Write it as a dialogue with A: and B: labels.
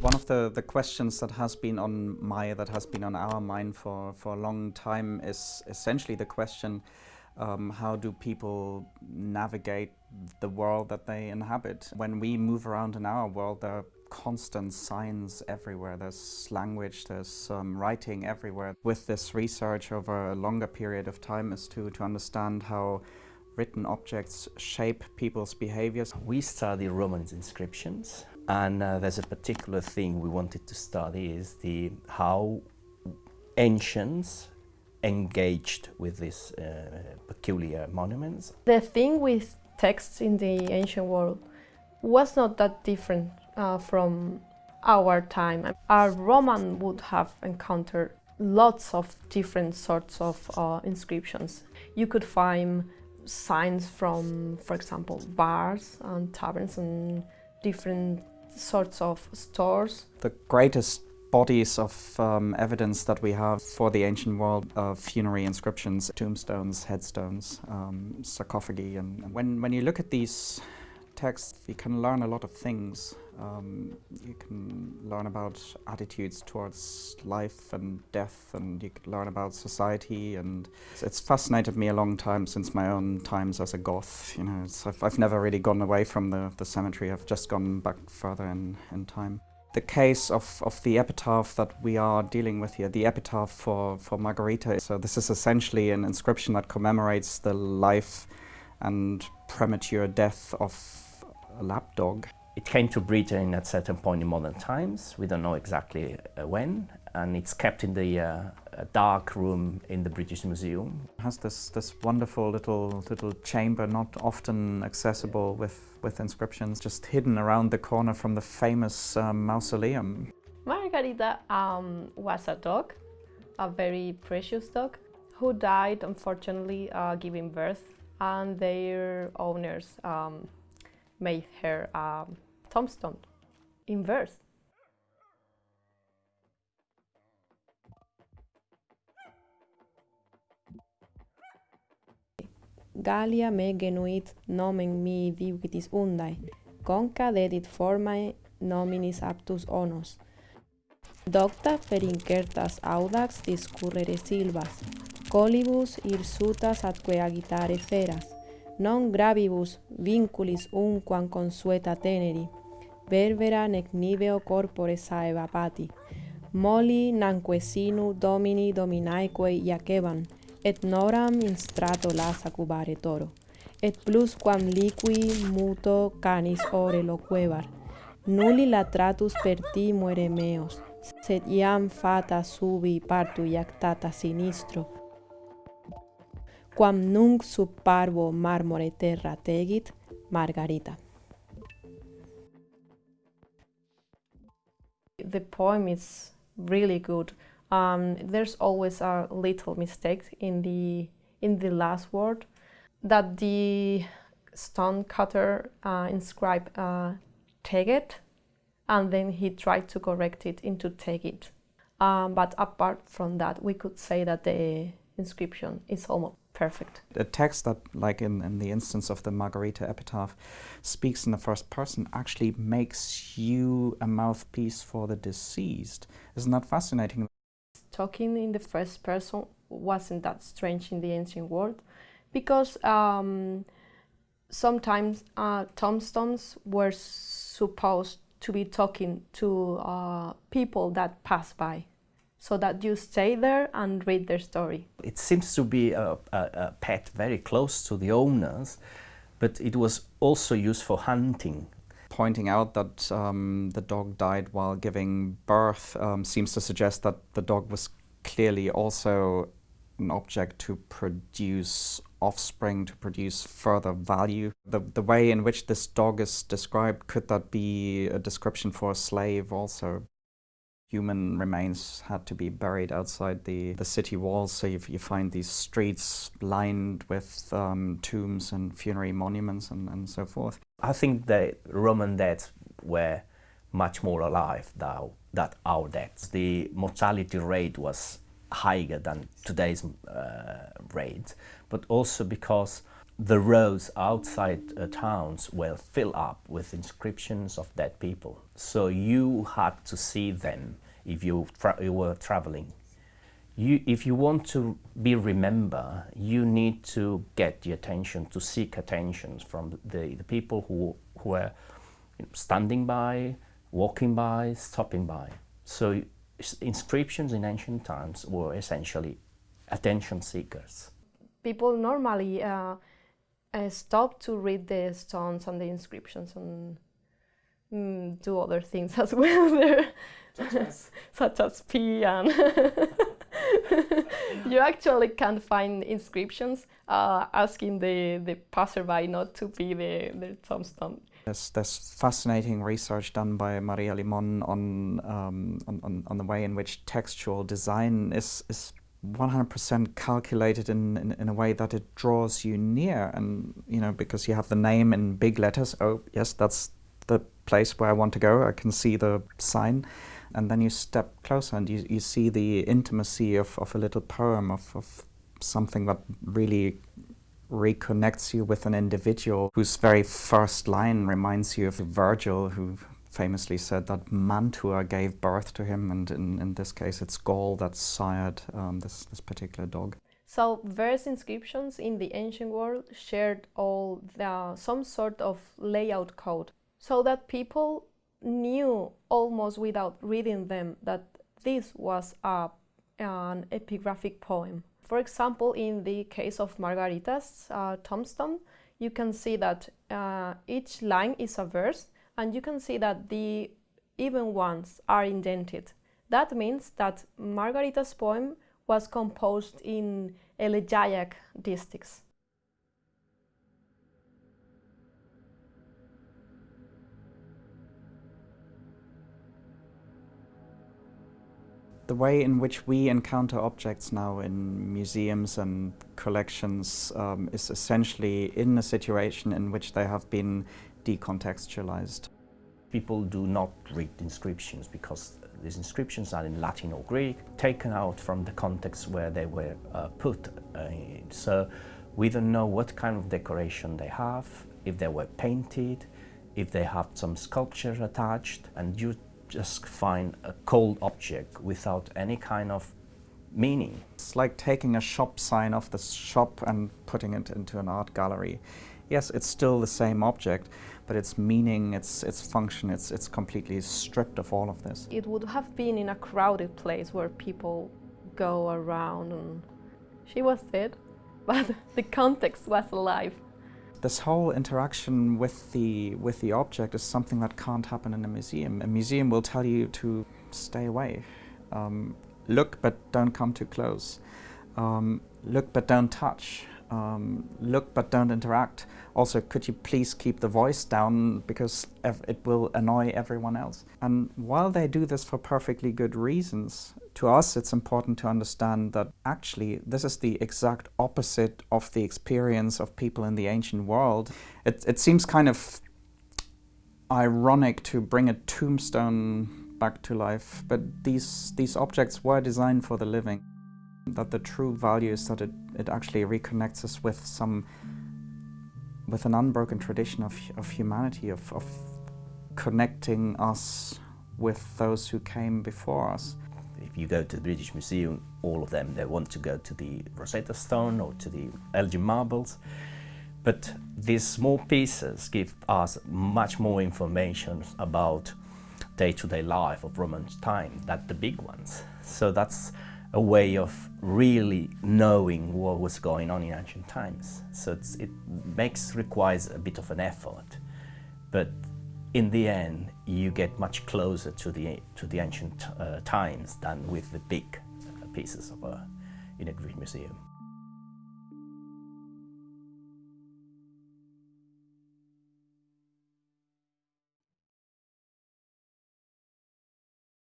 A: One of the, the questions that has been on my, that has been on our mind for, for a long time is essentially the question, um, how do people navigate the world that they inhabit? When we move around in our world, there are constant signs everywhere. There's language, there's um, writing everywhere. With this research over a longer period of time is to, to understand how written objects shape people's behaviors.
B: We study Roman inscriptions and uh, there's a particular thing we wanted to study is the how ancients engaged with these uh, peculiar monuments.
C: The thing with texts in the ancient world was not that different uh, from our time. A Roman would have encountered lots of different sorts of uh, inscriptions. You could find signs from, for example, bars and taverns and different sorts of stores.
A: The greatest bodies of um, evidence that we have for the ancient world of funerary inscriptions, tombstones, headstones, um, sarcophagi. And when, when you look at these texts, you can learn a lot of things. Um, you can learn about attitudes towards life and death, and you can learn about society. And it's fascinated me a long time since my own times as a Goth. You know, I've, I've never really gone away from the, the cemetery. I've just gone back further in, in time the case of, of the epitaph that we are dealing with here, the epitaph for, for Margarita. So this is essentially an inscription that commemorates the life and premature death of a lapdog.
B: It came to Britain at a certain point in modern times. We don't know exactly uh, when, and it's kept in the uh, dark room in the British Museum.
A: It has this, this wonderful little, little chamber, not often accessible with, with inscriptions, just hidden around the corner from the famous um, mausoleum.
C: Margarita um, was a dog, a very precious dog, who died, unfortunately, uh, giving birth, and their owners um, made her a tombstone in verse.
D: Gallia me genuit nomen mi divitis undae, conca dedit formae nominis aptus onos. Docta per incertas audax discurrere silvas, colibus irsutas atque agitare feras, non gravibus vinculis unquam consueta teneri, verbera nec niveo corpore saeva pati. Moli nanque sinu domini dominaeque iaceban, et noram instrato lasa cubare toro. Et plus quam liqui muto canis ore loquebar, nulli latratus per ti muere meos, sed iam fata subi partu iactata sinistro, quam nunc sub parvo marmore terra tegit, Margarita.
C: The poem is really good. Um, there's always a little mistake in the in the last word that the stone cutter uh, inscribed uh, and then he tried to correct it into tegit. Um, but apart from that, we could say that the inscription is almost perfect.
A: A text that, like in, in the instance of the Margarita epitaph, speaks in the first person actually makes you a mouthpiece for the deceased. Isn't that fascinating?
C: talking in the first person wasn't that strange in the ancient world because um, sometimes uh, tombstones were supposed to be talking to uh, people that pass by so that you stay there and read their story.
B: It seems to be a, a, a pet very close to the owners, but it was also used for hunting
A: pointing out that um, the dog died while giving birth um, seems to suggest that the dog was clearly also an object to produce offspring, to produce further value. The, the way in which this dog is described, could that be a description for a slave also? Human remains had to be buried outside the, the city walls, so you, you find these streets lined with um, tombs and funerary monuments and, and so forth.
B: I think the Roman dead were much more alive than, than our deaths. The mortality rate was higher than today's uh, rate, but also because the roads outside uh, towns were filled up with inscriptions of dead people. So you had to see them if you, you were traveling. You, if you want to be remembered, you need to get the attention, to seek attention from the, the people who, who were you know, standing by, walking by, stopping by. So inscriptions in ancient times were essentially attention seekers.
C: People normally uh, uh, stop to read the stones and the inscriptions and mm, do other things as well there, such as, such as pee and you actually can find inscriptions uh, asking the, the passerby not to pee the, the tombstone.
A: There's, there's fascinating research done by Maria Limon on, um, on, on, the way in which textual design is, is 100% calculated in, in, in, a way that it draws you near. And you know because you have the name in big letters oh yes that's the place where I want to go. I can see the sign. And then you step closer and you, you see the intimacy of, of a little poem of, of something that really reconnects you with an individual whose very first line reminds you of Virgil who famously said that Mantua gave birth to him, and in, in this case it's Gaul that sired um, this, this particular dog.
C: So various inscriptions in the ancient world shared all the, some sort of layout code, so that people knew almost without reading them that this was a, an epigraphic poem. For example, in the case of Margarita's uh, tombstone, you can see that uh, each line is a verse and you can see that the even ones are indented. That means that Margarita's poem was composed in elegiac distichs.
A: The way in which we encounter objects now in museums and collections um, is essentially in a situation in which they have been decontextualized.
B: People do not read inscriptions because these inscriptions are in Latin or Greek, taken out from the context where they were uh, put. Uh, so we don't know what kind of decoration they have, if they were painted, if they have some sculpture attached, and you just find a cold object without any kind of meaning.
A: It's like taking a shop sign off the shop and putting it into an art gallery yes, it's still the same object, but its meaning, its, its function, it's, it's completely stripped of all of this.
C: It would have been in a crowded place where people go around and she was dead, but the context was alive.
A: This whole interaction with the, with the object is something that can't happen in a museum. A museum will tell you to stay away. Um, look, but don't come too close. Um, look, but don't touch um, look but don't interact. Also, could you please keep the voice down because it will annoy everyone else. And while they do this for perfectly good reasons, to us it's important to understand that actually this is the exact opposite of the experience of people in the ancient world. It, it seems kind of ironic to bring a tombstone back to life, but these, these objects were designed for the living that the true value is that it, it actually reconnects us with some with an unbroken tradition of, of humanity, of, of connecting us with those who came before us.
B: If you go to the British Museum, all of them, they want to go to the Rosetta Stone or to the Elgin Marbles. But these small pieces give us much more information about day-to-day -day life of Roman time than the big ones. So that's a way of really knowing what was going on in ancient times. So it makes requires a bit of an effort, but in the end, you get much closer to the to the ancient uh, times than with the big pieces of a, in a Greek museum.